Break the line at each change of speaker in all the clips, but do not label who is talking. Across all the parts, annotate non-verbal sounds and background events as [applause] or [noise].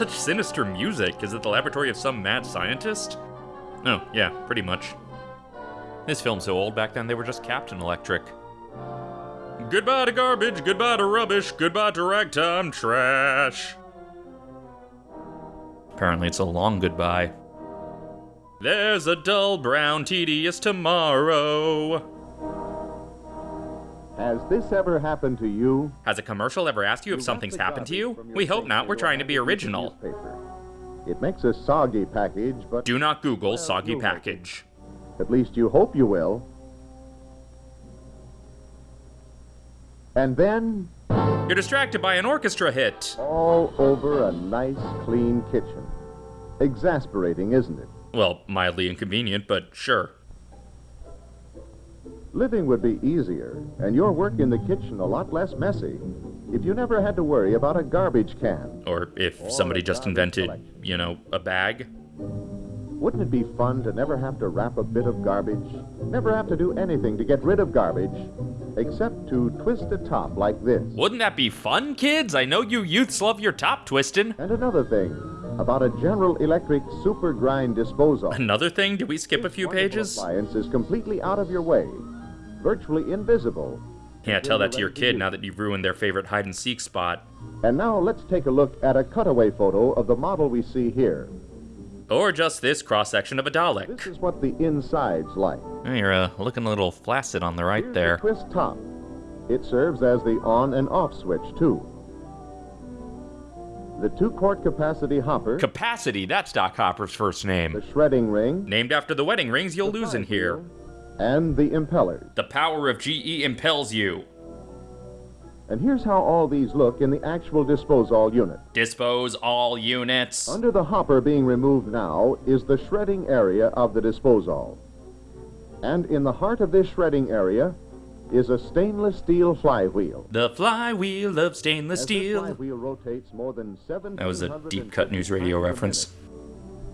such sinister music? Is it the laboratory of some mad scientist? Oh, yeah, pretty much. This film's so old, back then they were just Captain Electric. Goodbye to garbage, goodbye to rubbish, goodbye to ragtime trash. Apparently it's a long goodbye. There's a dull, brown, tedious tomorrow.
Has this ever happened to you?
Has a commercial ever asked you if something's happened to you? We hope not, we're trying to be original.
It makes a soggy package, but
Do not Google soggy package.
at least you hope you will. And then,
You're distracted by an orchestra hit.
all over a nice, clean kitchen. Exasperating, isn't it?
Well, mildly inconvenient, but sure.
Living would be easier, and your work in the kitchen a lot less messy, if you never had to worry about a garbage can.
Or if somebody just invented, you know, a bag.
Wouldn't it be fun to never have to wrap a bit of garbage? Never have to do anything to get rid of garbage, except to twist a top like this.
Wouldn't that be fun, kids? I know you youths love your top twisting.
And another thing, about a General Electric super grind disposal.
Another thing, did we skip a few pages?
Appliance is completely out of your way, virtually invisible.
Can't tell that to your kid now that you've ruined their favorite hide and seek spot.
And now let's take a look at a cutaway photo of the model we see here.
Or just this cross section of a Dalek.
This
Dalek.
is what the inside's like.
Oh, You're uh, looking a little flaccid on the right
Here's
there.
The twist top. It serves as the on and off switch too. The two-quart capacity hopper,
Capacity, that's Doc Hopper's first name.
the shredding ring,
Named after the wedding rings you'll lose in here.
And the impellers.
The power of GE impels you.
And here's how all these look in the actual disposal unit.
Dispose all units.
Under the hopper being removed now is the shredding area of the disposal. And in the heart of this shredding area is a stainless steel flywheel.
The flywheel of stainless
As
steel.
flywheel rotates more than seven.
That was a deep cut news radio reference.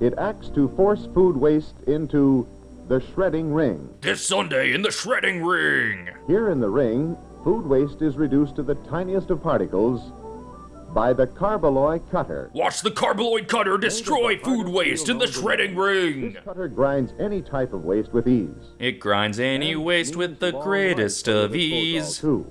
It acts to force food waste into the shredding ring.
This Sunday in the shredding ring.
Here in the ring, food waste is reduced to the tiniest of particles by the Carboloy cutter.
Watch the carbaloid cutter destroy food waste in the shredding ring.
This cutter grinds any type of waste with ease.
It grinds any waste with the greatest of ease.
Too.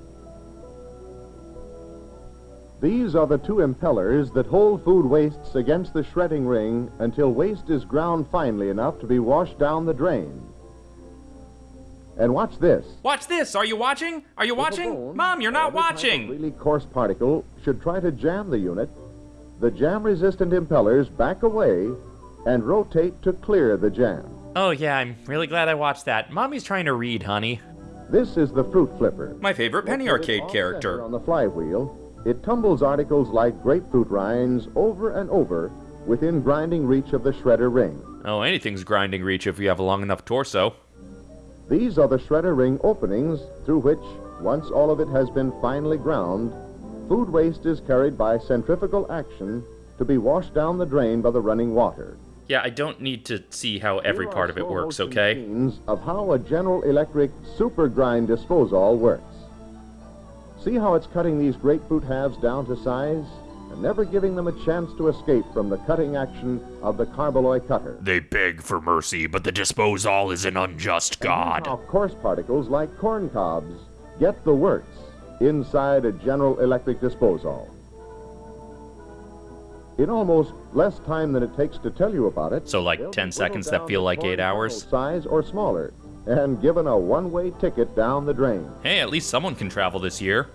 These are the two impellers that hold food wastes against the shredding ring until waste is ground finely enough to be washed down the drain. And watch this.
Watch this. Are you watching? Are you watching? Mom, you're not
or other type of
watching.
really coarse particle should try to jam the unit. The jam-resistant impellers back away and rotate to clear the jam.
Oh, yeah, I'm really glad I watched that. Mommy's trying to read, honey.
This is the fruit flipper.
My favorite Penny Arcade character.
On the flywheel, it tumbles articles like grapefruit rinds over and over within grinding reach of the shredder ring.
Oh, anything's grinding reach if you have a long enough torso.
These are the shredder ring openings through which, once all of it has been finely ground, food waste is carried by centrifugal action to be washed down the drain by the running water.
Yeah, I don't need to see how every part of it works, okay?
of how a General Electric super grind disposal works. See how it's cutting these grapefruit halves down to size and never giving them a chance to escape from the cutting action of the Carboloy cutter.
They beg for mercy, but the disposal is an unjust god.
How coarse particles like corn cobs get the works inside a General Electric disposal. In almost less time than it takes to tell you about it,
So, like 10 seconds that feel like eight hours?
Size or smaller, and given a one-way ticket down the drain.
Hey, at least someone can travel this year.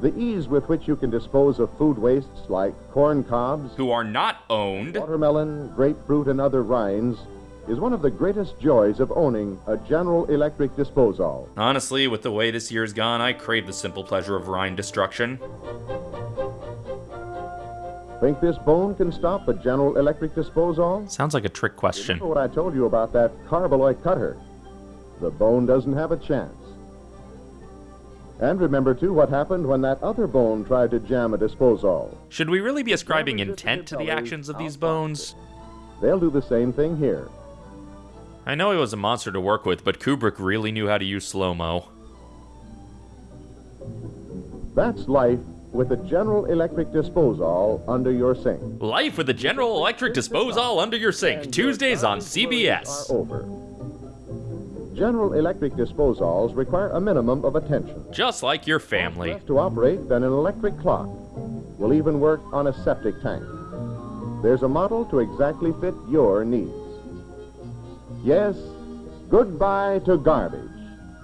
The ease with which you can dispose of food wastes like corn cobs,
Who are not owned.
watermelon, grapefruit, and other rinds is one of the greatest joys of owning a General Electric disposal.
Honestly, with the way this year's gone, I crave the simple pleasure of rind destruction.
Think this bone can stop a General Electric disposal?
Sounds like a trick question.
Remember what I told you about that Carboloy cutter? The bone doesn't have a chance. And remember, too, what happened when that other bone tried to jam a disposal.
Should we really be ascribing intent to the actions of these bones?
They'll do the same thing here.
I know he was a monster to work with, but Kubrick really knew how to use slow mo.
That's life with the General Electric Disposal under your sink.
Life with the General Electric Disposal under your sink, Tuesdays on CBS.
General Electric disposals require a minimum of attention.
Just like your family.
To operate than an electric clock. Will even work on a septic tank. There's a model to exactly fit your needs. Yes, goodbye to garbage.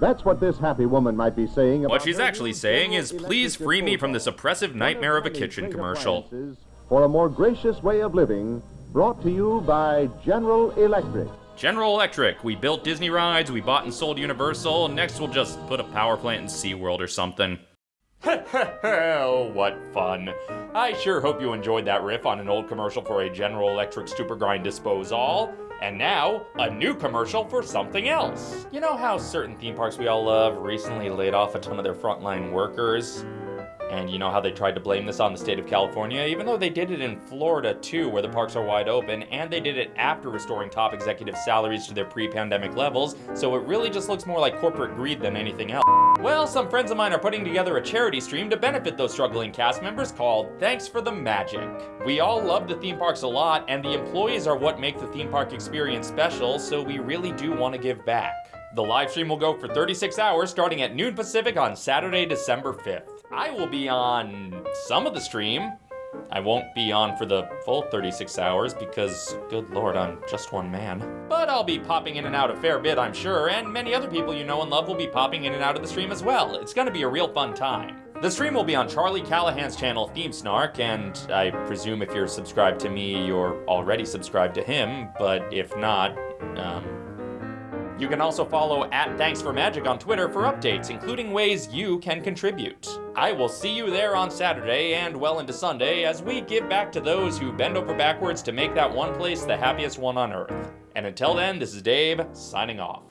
That's what this happy woman might be saying about
What she's actually saying is, please free me from this oppressive nightmare of a kitchen commercial.
For a more gracious way of living, brought to you by General Electric.
General Electric, we built Disney rides, we bought and sold Universal, next we'll just put a power plant in SeaWorld or something. oh, [laughs] what fun. I sure hope you enjoyed that riff on an old commercial for a General Electric Super Grind Disposal. And now, a new commercial for something else. You know how certain theme parks we all love recently laid off a ton of their frontline workers? And you know how they tried to blame this on the state of California, even though they did it in Florida too, where the parks are wide open, and they did it after restoring top executive salaries to their pre pandemic levels, so it really just looks more like corporate greed than anything else. Well, some friends of mine are putting together a charity stream to benefit those struggling cast members called Thanks for the Magic. We all love the theme parks a lot, and the employees are what make the theme park experience special, so we really do want to give back. The live stream will go for 36 hours starting at noon Pacific on Saturday, December 5th. I will be on some of the stream. I won't be on for the full 36 hours because, good lord, I'm just one man. But I'll be popping in and out a fair bit, I'm sure, and many other people you know and love will be popping in and out of the stream as well. It's gonna be a real fun time. The stream will be on Charlie Callahan's channel, Theme Snark, and I presume if you're subscribed to me, you're already subscribed to him, but if not, um, you can also follow at Thanks for Magic on Twitter for updates, including ways you can contribute. I will see you there on Saturday and well into Sunday as we give back to those who bend over backwards to make that one place the happiest one on earth. And until then, this is Dave, signing off.